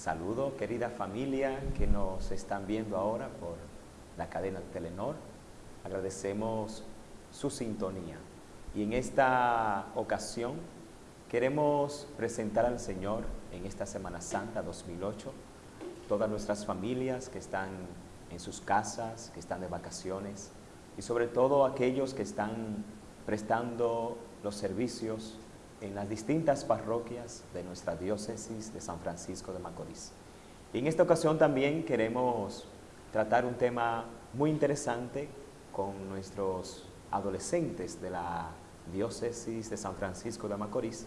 Saludo, querida familia que nos están viendo ahora por la cadena Telenor. Agradecemos su sintonía. Y en esta ocasión queremos presentar al Señor en esta Semana Santa 2008 todas nuestras familias que están en sus casas, que están de vacaciones y sobre todo aquellos que están prestando los servicios en las distintas parroquias de nuestra diócesis de San Francisco de Macorís. Y en esta ocasión también queremos tratar un tema muy interesante con nuestros adolescentes de la diócesis de San Francisco de Macorís,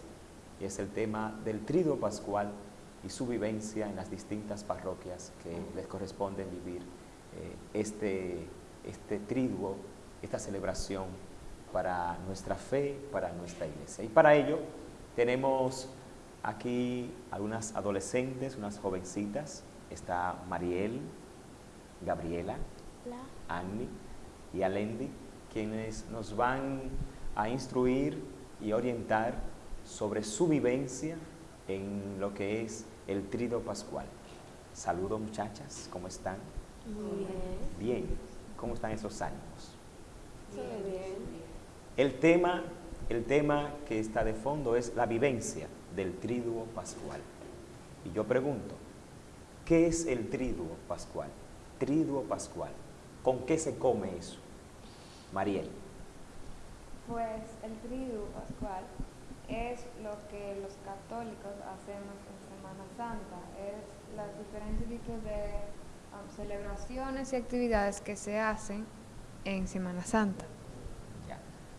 y es el tema del triduo pascual y su vivencia en las distintas parroquias que les corresponde vivir eh, este, este triduo, esta celebración para nuestra fe, para nuestra iglesia. Y para ello tenemos aquí algunas adolescentes, unas jovencitas. Está Mariel, Gabriela, Annie y Alendi, quienes nos van a instruir y orientar sobre su vivencia en lo que es el trido pascual. Saludos muchachas, ¿cómo están? Muy bien. Bien, ¿cómo están esos ánimos? Muy bien. El tema, el tema que está de fondo es la vivencia del triduo pascual. Y yo pregunto, ¿qué es el triduo pascual? Triduo pascual. ¿Con qué se come eso? Mariel. Pues el triduo pascual es lo que los católicos hacemos en Semana Santa, es los diferentes tipos de um, celebraciones y actividades que se hacen en Semana Santa.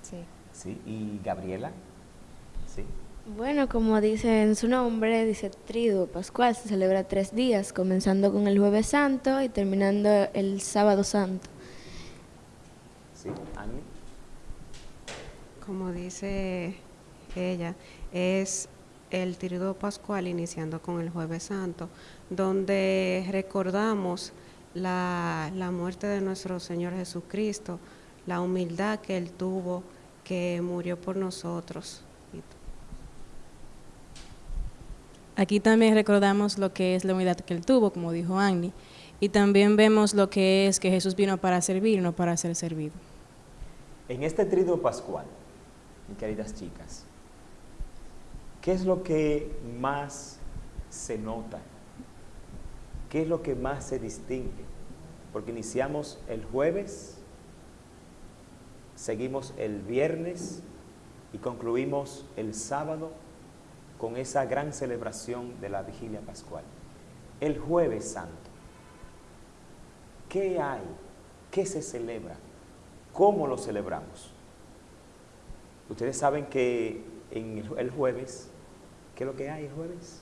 Sí. Sí, ¿y Gabriela? Sí. Bueno, como dice en su nombre, dice Triduo Pascual, se celebra tres días, comenzando con el Jueves Santo y terminando el Sábado Santo. Sí, Ani. Como dice ella, es el Triduo Pascual iniciando con el Jueves Santo, donde recordamos la, la muerte de nuestro Señor Jesucristo, la humildad que Él tuvo, que murió por nosotros. Aquí también recordamos lo que es la humildad que Él tuvo, como dijo Annie, y también vemos lo que es que Jesús vino para servir, no para ser servido. En este trido pascual, mis queridas chicas, ¿qué es lo que más se nota? ¿Qué es lo que más se distingue? Porque iniciamos el jueves seguimos el viernes y concluimos el sábado con esa gran celebración de la vigilia pascual. El jueves santo, ¿qué hay? ¿Qué se celebra? ¿Cómo lo celebramos? Ustedes saben que en el jueves, ¿qué es lo que hay el jueves?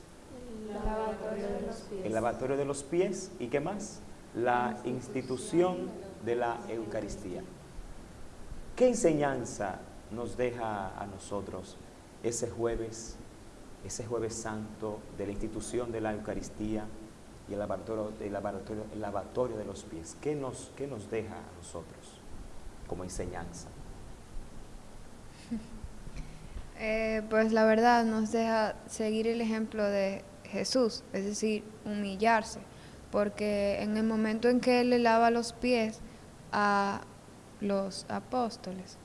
El lavatorio de los pies. El lavatorio de los pies y ¿qué más? La institución de la Eucaristía. ¿Qué enseñanza nos deja a nosotros ese jueves, ese jueves santo de la institución de la Eucaristía y el lavatorio, lavatorio de los pies? ¿Qué nos, ¿Qué nos deja a nosotros como enseñanza? Eh, pues la verdad nos deja seguir el ejemplo de Jesús, es decir, humillarse, porque en el momento en que Él le lava los pies a los apóstoles.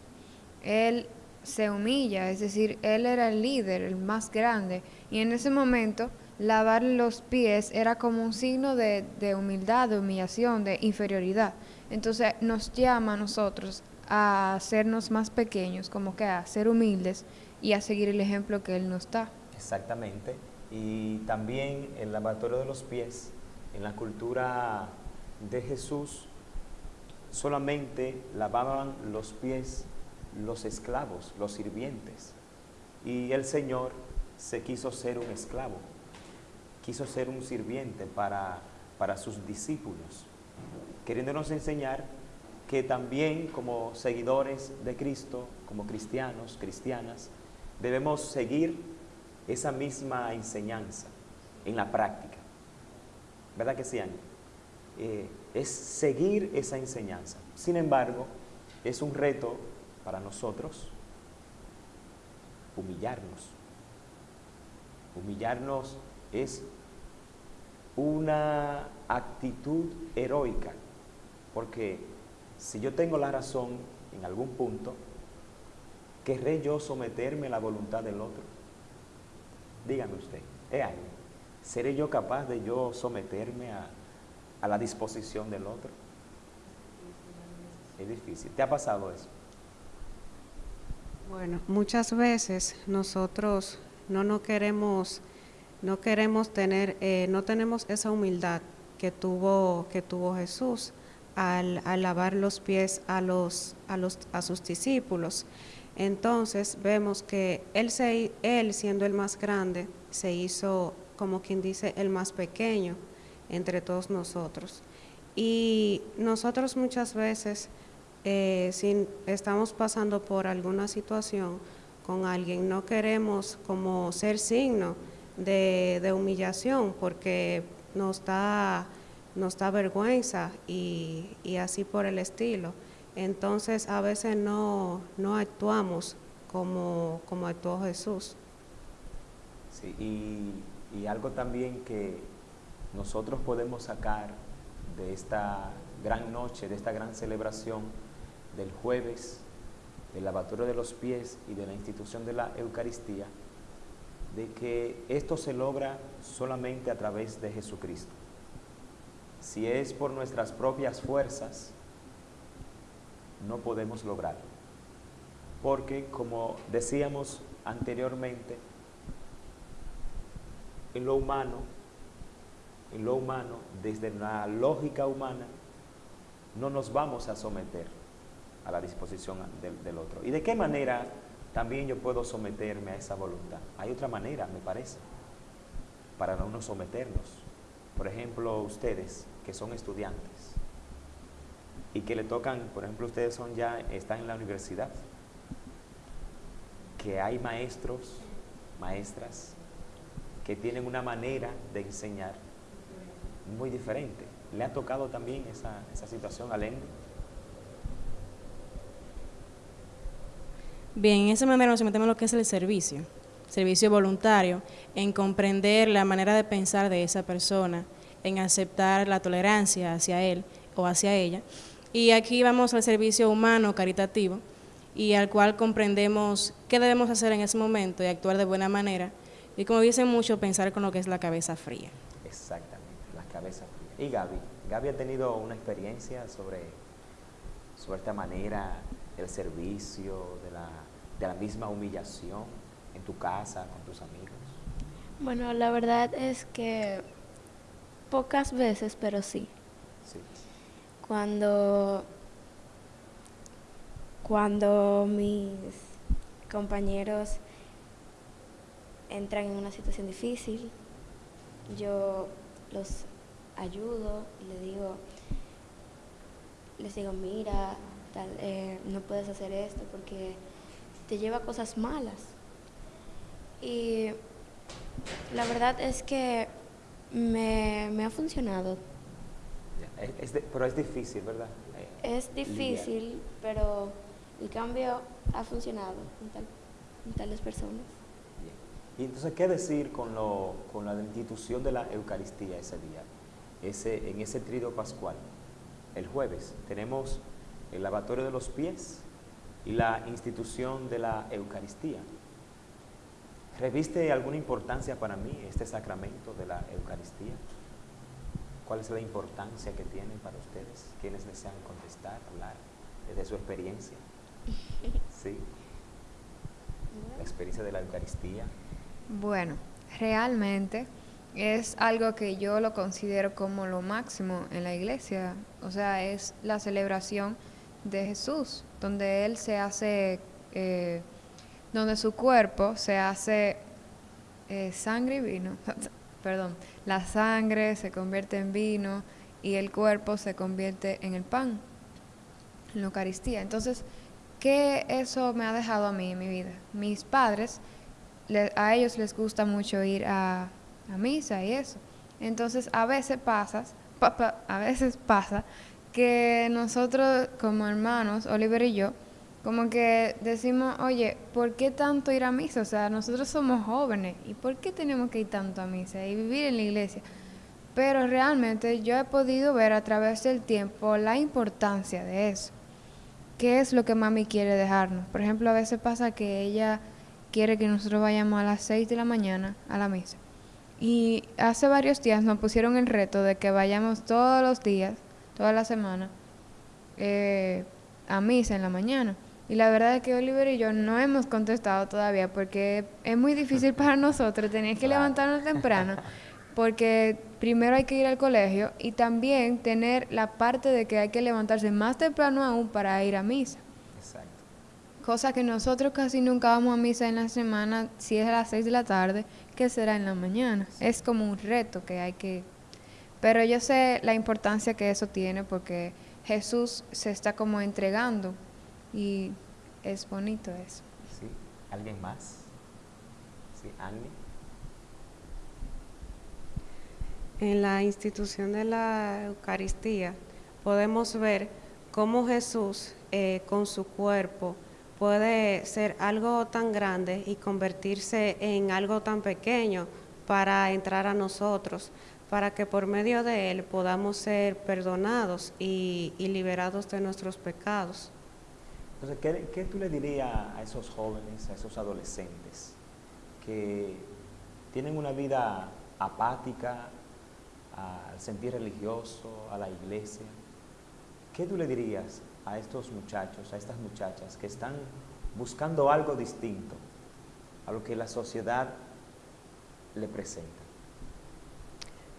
Él se humilla, es decir, él era el líder, el más grande, y en ese momento lavar los pies era como un signo de, humildad, de humillación, de inferioridad. Entonces nos llama a nosotros a hacernos más pequeños, como que a ser humildes y a seguir el ejemplo que Él nos da. Exactamente. Y también el lavatorio de los pies, en la cultura de Jesús, solamente lavaban los pies los esclavos, los sirvientes. Y el Señor se quiso ser un esclavo, quiso ser un sirviente para, para sus discípulos, queriéndonos enseñar que también como seguidores de Cristo, como cristianos, cristianas, debemos seguir esa misma enseñanza en la práctica. ¿Verdad que sí, es seguir esa enseñanza. Sin embargo, es un reto para nosotros humillarnos. Humillarnos es una actitud heroica, porque si yo tengo la razón en algún punto, ¿querré yo someterme a la voluntad del otro? Dígame usted, ¿es? ¿Seré yo capaz de yo someterme a, a la disposición del otro? Es difícil. ¿Te ha pasado eso? Bueno, muchas veces nosotros no nos queremos, no queremos tener, eh, no tenemos esa humildad que tuvo, que tuvo Jesús al, al lavar los pies a los, a los, a sus discípulos. Entonces vemos que él, se, él siendo el más grande, se hizo, como quien dice, el más pequeño entre todos nosotros. Y nosotros muchas veces, eh, si estamos pasando por alguna situación con alguien, no queremos como ser signo de, de humillación porque nos da, vergüenza y, y así por el estilo. Entonces a veces no, no actuamos como, como actuó Jesús. Sí, y, y algo también que nosotros podemos sacar de esta gran noche, de esta gran celebración del jueves, del lavatorio de los pies y de la institución de la Eucaristía, de que esto se logra solamente a través de Jesucristo. Si es por nuestras propias fuerzas, no podemos lograrlo. Porque, como decíamos anteriormente, en lo humano, lo humano, desde la lógica humana, no nos vamos a someter a la disposición del, del, otro. ¿Y de qué manera también yo puedo someterme a esa voluntad? Hay otra manera, me parece, para no someternos. Por ejemplo, ustedes que son estudiantes, y que le tocan, por ejemplo, ustedes son ya, están en la universidad, que hay maestros, maestras, que tienen una manera de enseñar muy diferente. ¿Le ha tocado también esa, esa situación a Lenny? Bien, en esa manera nos metemos en lo que es el servicio, servicio voluntario, en comprender la manera de pensar de esa persona, en aceptar la tolerancia hacia él o hacia ella, y aquí vamos al servicio humano caritativo y al cual comprendemos qué debemos hacer en ese momento y actuar de buena manera. Y como dicen mucho, pensar con lo que es la cabeza fría. Exactamente, cabeza fría. Y Gaby, Gaby ha tenido una experiencia sobre, sobre esta manera, el servicio, de la, de la misma humillación en tu casa, con tus amigos. Bueno, la verdad es que pocas veces, pero sí. Sí. Cuando, cuando mis compañeros entran en una situación difícil, yo los ayudo y les digo, les digo, mira, tal, eh, no puedes hacer esto porque te lleva a cosas malas. Y la verdad es que me, me ha funcionado es, es de, pero es difícil, ¿verdad? Es difícil, Lidiar. pero el cambio ha funcionado en, tal, en tales personas. Bien. Y entonces, ¿qué decir con, lo, con la institución de la Eucaristía ese día? Ese, en ese trido pascual, el jueves, tenemos el lavatorio de los pies y la institución de la Eucaristía. ¿Reviste alguna importancia para mí este sacramento de la Eucaristía? ¿Cuál es la importancia que tiene para ustedes? ¿Quiénes desean contestar, hablar desde su experiencia? ¿Sí? La experiencia de la Eucaristía. Bueno, realmente es algo que yo lo considero como lo máximo en la iglesia. O sea, es la celebración de Jesús, donde Él se hace, eh, donde su cuerpo se hace eh, sangre y vino. perdón, la sangre se convierte en vino y el cuerpo se convierte en el pan, en la Eucaristía. Entonces, ¿qué eso me ha dejado a mí en mi vida? Mis padres, a ellos les gusta mucho ir a, a misa y eso. Entonces, a veces pasa, pa, pa, a veces pasa que nosotros como hermanos, Oliver y yo, como que decimos, oye, ¿por qué tanto ir a misa? O sea, nosotros somos jóvenes, ¿y por qué tenemos que ir tanto a misa y vivir en la iglesia? Pero realmente yo he podido ver a través del tiempo la importancia de eso. ¿Qué es lo que mami quiere dejarnos? Por ejemplo, a veces pasa que ella quiere que nosotros vayamos a las 6 de la mañana a la misa. Y hace varios días nos pusieron el reto de que vayamos todos los días, toda la semana, eh, a misa en la mañana. Y la verdad es que Oliver y yo no hemos contestado todavía porque es muy difícil para nosotros tener que levantarnos temprano porque primero hay que ir al colegio y también tener la parte de que hay que levantarse más temprano aún para ir a misa. Cosa que nosotros casi nunca vamos a misa en la semana, si es a las 6 de la tarde, que será en la mañana. Es como un reto que hay que... Pero yo sé la importancia que eso tiene porque Jesús se está como entregando y es bonito eso. Sí, ¿alguien más? Sí, Annie. En la institución de la Eucaristía podemos ver cómo Jesús eh, con su cuerpo puede ser algo tan grande y convertirse en algo tan pequeño para entrar a nosotros, para que por medio de él podamos ser perdonados y, liberados de nuestros pecados. Entonces, ¿qué, ¿qué, tú le dirías a esos jóvenes, a esos adolescentes que tienen una vida apática, al sentir religioso, a la iglesia. ¿Qué tú le dirías a estos muchachos, a estas muchachas que están buscando algo distinto a lo que la sociedad le presenta?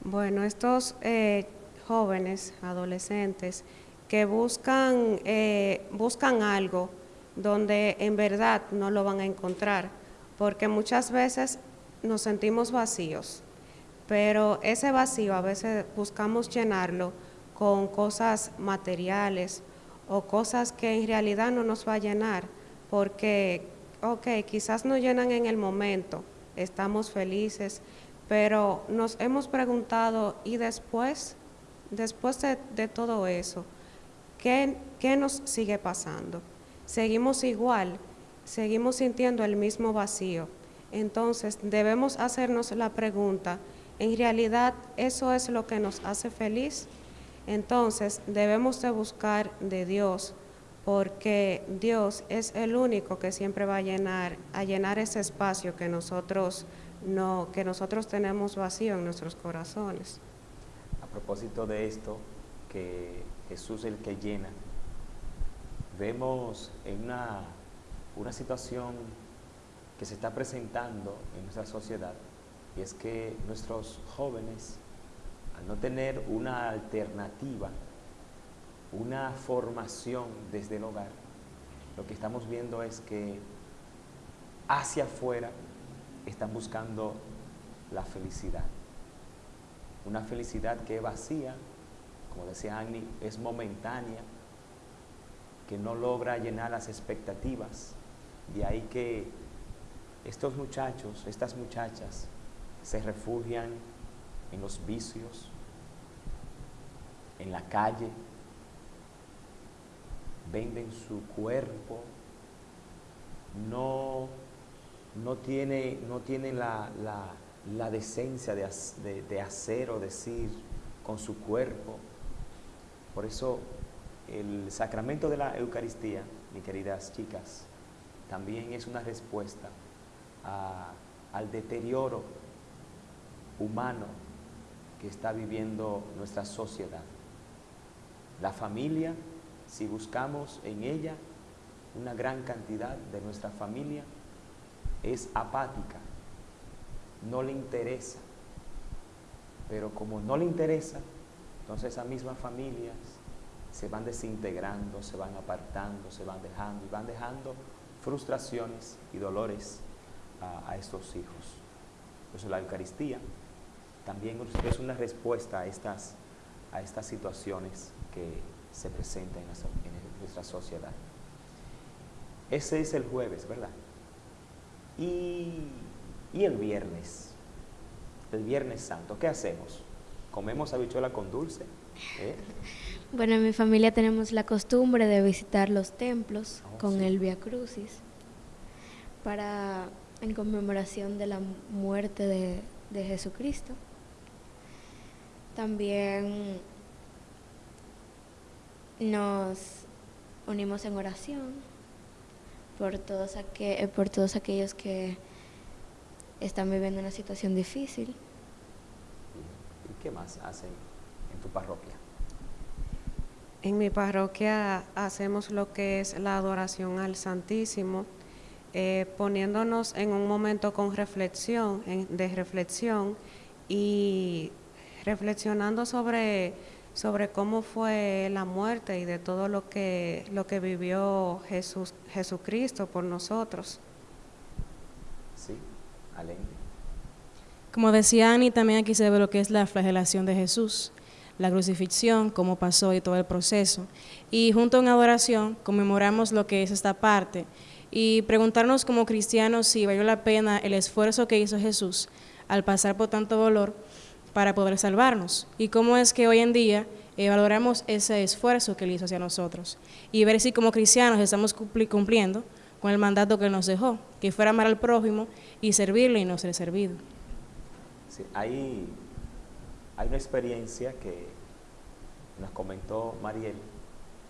Bueno, estos eh, jóvenes, adolescentes, que buscan, eh, buscan algo donde en verdad no lo van a encontrar, porque muchas veces nos sentimos vacíos pero ese vacío a veces buscamos llenarlo con cosas materiales o cosas que en realidad no nos va a llenar, porque, ok, quizás nos llenan en el momento, estamos felices, pero nos hemos preguntado, ¿y después? Después de, todo eso, ¿qué, ¿qué nos sigue pasando? Seguimos igual, seguimos sintiendo el mismo vacío. Entonces debemos hacernos la pregunta, en realidad eso es lo que nos hace feliz. Entonces debemos de buscar de Dios porque Dios es el único que siempre va a llenar, a llenar ese espacio que nosotros, no, que nosotros tenemos vacío en nuestros corazones. A propósito de esto, que Jesús es el que llena, vemos en una, una situación que se está presentando en nuestra sociedad, y es que nuestros jóvenes, al no tener una alternativa, una formación desde el hogar, lo que estamos viendo es que hacia afuera están buscando la felicidad. Una felicidad que vacía, como decía Annie, es momentánea, que no logra llenar las expectativas. De ahí que estos muchachos, estas muchachas, se refugian en los vicios, en la calle, venden su cuerpo, no, no tiene, no tiene la, decencia de, de hacer o decir con su cuerpo. Por eso el sacramento de la Eucaristía, mis queridas chicas, también es una respuesta al deterioro humano que está viviendo nuestra sociedad. La familia, si buscamos en ella una gran cantidad de nuestra familia, es apática, no le interesa. Pero como no le interesa, entonces esas mismas familias se van desintegrando, se van apartando, se van dejando y van dejando frustraciones y dolores a, estos hijos. Eso la Eucaristía también es una respuesta a estas, a estas situaciones que se presentan en nuestra, sociedad. Ese es el jueves, ¿verdad? Y, el viernes, el viernes santo, ¿qué hacemos? ¿Comemos habichuela con dulce? ¿Eh? Bueno, en mi familia tenemos la costumbre de visitar los templos oh, con el Via Crucis para en conmemoración de la muerte de Jesucristo. También nos unimos en oración por todos, aqu- eh, por todos aquellos que están viviendo una situación difícil. ¿Y qué más hacen en tu parroquia? En mi parroquia hacemos lo que es la adoración al Santísimo, eh, poniéndonos en un momento con reflexión, en- de reflexión y reflexionando sobre, sobre cómo fue la muerte y de todo lo que, lo que vivió Jesús, Jesucristo por nosotros. ¿Sí? Alén. Como decía Ani, también aquí se ve lo que es la flagelación de Jesús, la crucifixión, cómo pasó y todo el proceso. Y junto en adoración conmemoramos lo que es esta parte y preguntarnos como cristianos si valió la pena el esfuerzo que hizo Jesús al pasar por tanto dolor para poder salvarnos y cómo es que hoy en día eh, valoramos ese esfuerzo que él hizo hacia nosotros y ver si como cristianos estamos cumpli- cumpliendo con el mandato que él nos dejó, que fuera amar al prójimo y servirle y no ser servido. Sí, hay, hay una experiencia que nos comentó Mariel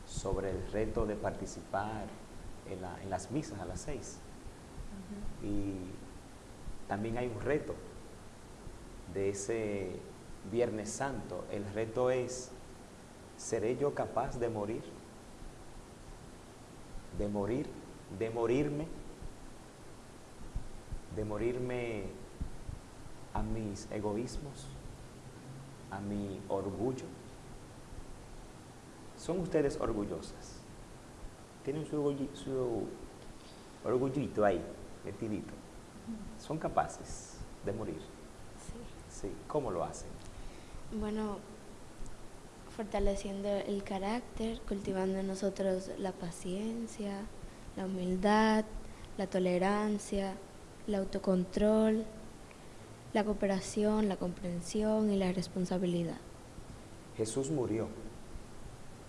sobre el reto de participar en, la- en las misas a las seis. Y también hay un reto de ese Viernes Santo. El reto es, ¿seré yo capaz de morir? De morir, de morirme, de morirme a mis egoísmos, a mi orgullo. ¿Son ustedes orgullosas? ¿Tienen su, orgulli- su orgullito ahí, metidito? ¿Son capaces de morir? Sí. ¿Cómo lo hacen? Bueno, fortaleciendo el carácter, cultivando en nosotros la paciencia, la humildad, la tolerancia, el autocontrol, la cooperación, la comprensión y la responsabilidad. Jesús murió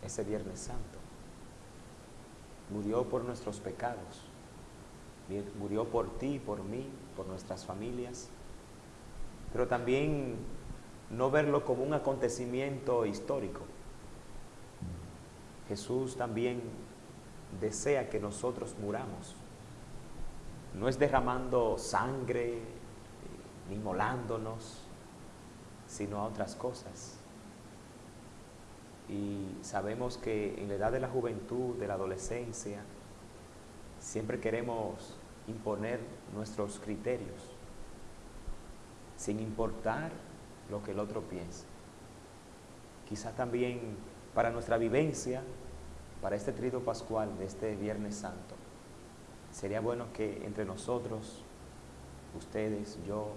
ese Viernes Santo. Murió por nuestros pecados. Murió por ti, por mí, por nuestras familias. Pero también no verlo como un acontecimiento histórico. Jesús también desea que nosotros muramos. No es derramando sangre ni molándonos, sino a otras cosas. Y sabemos que en la edad de la juventud, de la adolescencia, siempre queremos imponer nuestros criterios, sin importar lo que el otro piense. Quizá también para nuestra vivencia, para este trido pascual de este Viernes Santo, sería bueno que entre nosotros, ustedes, yo,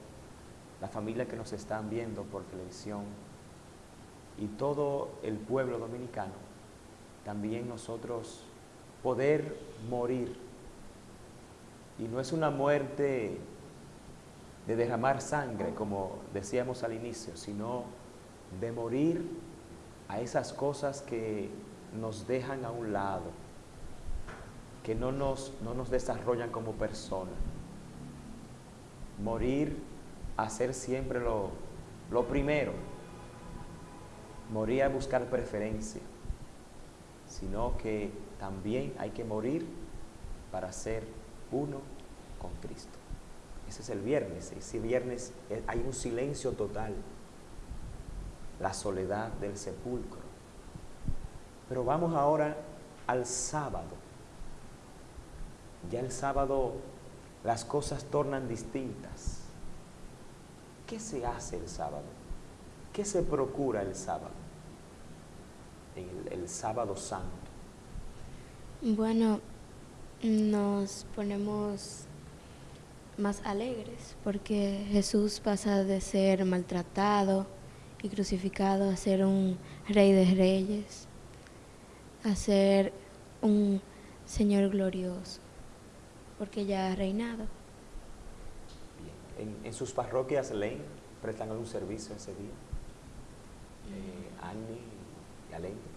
la familia que nos están viendo por televisión, y todo el pueblo dominicano, también nosotros poder morir. Y no es una muerte de derramar sangre, como decíamos al inicio, sino de morir a esas cosas que nos dejan a un lado, que no nos, no nos desarrollan como persona. Morir hacer siempre lo, lo primero, morir a buscar preferencia, sino que también hay que morir para ser uno con Cristo. Es el viernes, ese viernes eh, hay un silencio total, la soledad del sepulcro. Pero vamos ahora al sábado. Ya el sábado las cosas tornan distintas. ¿Qué se hace el sábado? ¿Qué se procura el sábado? El sábado santo. Bueno, nos ponemos más alegres porque Jesús pasa de ser maltratado y crucificado a ser un rey de reyes, a ser un Señor glorioso, porque ya ha reinado. En, en sus parroquias, Lane, prestan algún servicio ese día. Eh, Annie y Alain.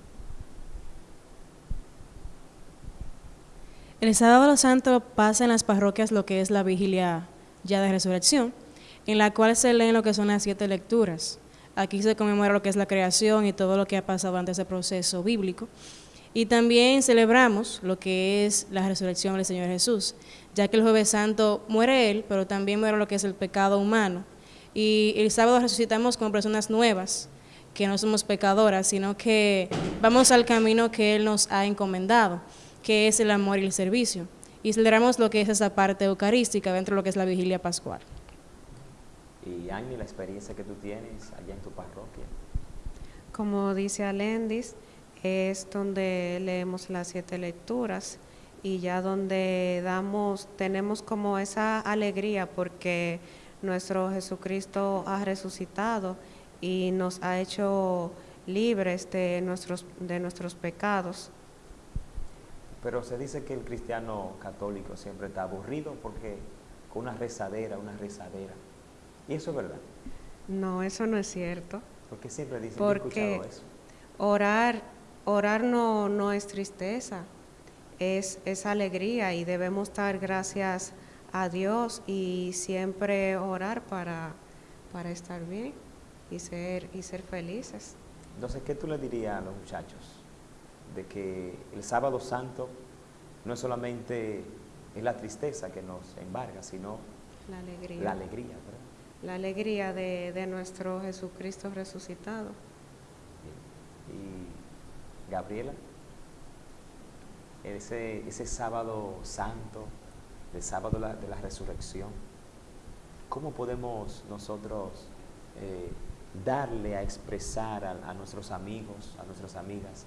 El sábado santo pasa en las parroquias lo que es la vigilia ya de resurrección, en la cual se leen lo que son las siete lecturas. Aquí se conmemora lo que es la creación y todo lo que ha pasado ante ese proceso bíblico. Y también celebramos lo que es la resurrección del Señor Jesús, ya que el jueves santo muere Él, pero también muere lo que es el pecado humano. Y el sábado resucitamos como personas nuevas, que no somos pecadoras, sino que vamos al camino que Él nos ha encomendado, que es el amor y el servicio. Y celebramos lo que es esa parte eucarística dentro de lo que es la vigilia pascual. Y Annie, la experiencia que tú tienes allá en tu parroquia. Como dice Alendis, es donde leemos las siete lecturas y ya donde damos, tenemos como esa alegría porque nuestro Jesucristo ha resucitado y nos ha hecho libres de nuestros, de nuestros pecados. Pero se dice que el cristiano católico siempre está aburrido porque con una rezadera, una rezadera. ¿Y eso es verdad? No, eso no es cierto. Porque siempre dicen porque que he escuchado eso. Orar, orar no, no es tristeza, es, es alegría y debemos dar gracias a Dios y siempre orar para, para estar bien y ser, y ser felices. Entonces, ¿qué tú le dirías a los muchachos? De que el sábado santo no es solamente es la tristeza que nos embarga, sino La alegría. la alegría. ¿verdad? La alegría de, de nuestro Jesucristo resucitado. Y Gabriela, ese, ese sábado santo, el sábado de la, de la resurrección, ¿cómo podemos nosotros eh, darle a expresar a, a nuestros amigos, a nuestras amigas,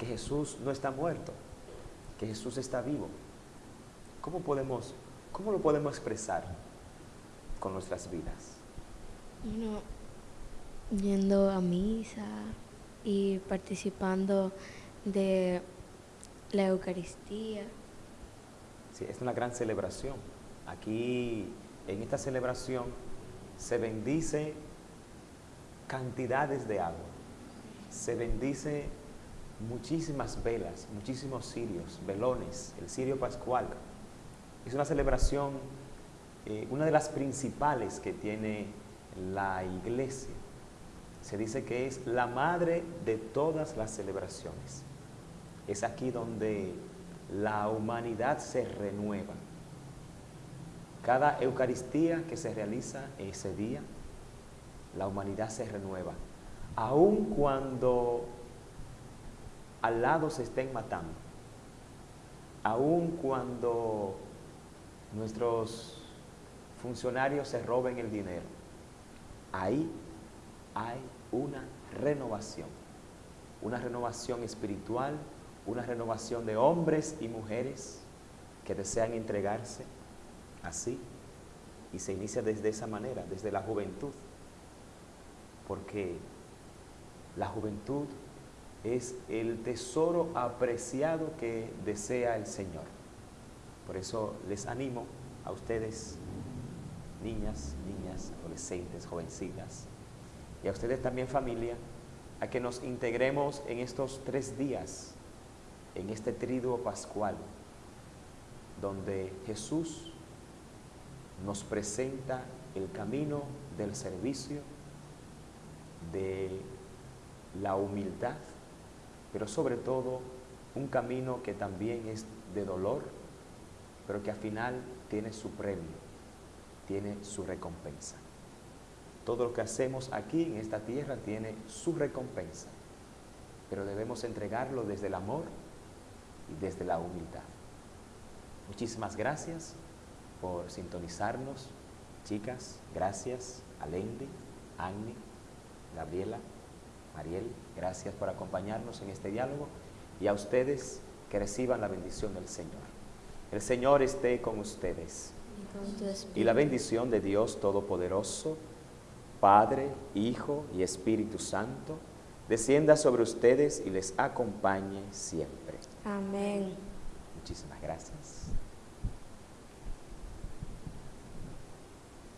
que Jesús no está muerto, que Jesús está vivo? ¿Cómo, podemos, cómo lo podemos expresar con nuestras vidas? Bueno, yendo a misa y participando de la Eucaristía. Sí, es una gran celebración. Aquí, en esta celebración, se bendice cantidades de agua. Se bendice muchísimas velas, muchísimos cirios, velones, el cirio pascual. Es una celebración, eh, una de las principales que tiene la iglesia. Se dice que es la madre de todas las celebraciones. Es aquí donde la humanidad se renueva. Cada Eucaristía que se realiza ese día, la humanidad se renueva. Aun cuando al lado se estén matando, aun cuando nuestros funcionarios se roben el dinero, ahí hay una renovación, una renovación espiritual, una renovación de hombres y mujeres que desean entregarse así y se inicia desde esa manera, desde la juventud, porque la juventud es el tesoro apreciado que desea el Señor. Por eso les animo a ustedes, niñas, niñas, adolescentes, jovencitas, y a ustedes también familia, a que nos integremos en estos tres días, en este triduo pascual, donde Jesús nos presenta el camino del servicio, de la humildad, pero sobre todo un camino que también es de dolor, pero que al final tiene su premio, tiene su recompensa. Todo lo que hacemos aquí en esta tierra tiene su recompensa, pero debemos entregarlo desde el amor y desde la humildad. Muchísimas gracias por sintonizarnos, chicas, gracias a Lendi, Agni, Gabriela, Mariel, gracias por acompañarnos en este diálogo y a ustedes que reciban la bendición del Señor. El Señor esté con ustedes y la bendición de Dios Todopoderoso, Padre, Hijo y Espíritu Santo, descienda sobre ustedes y les acompañe siempre. Amén. Muchísimas gracias.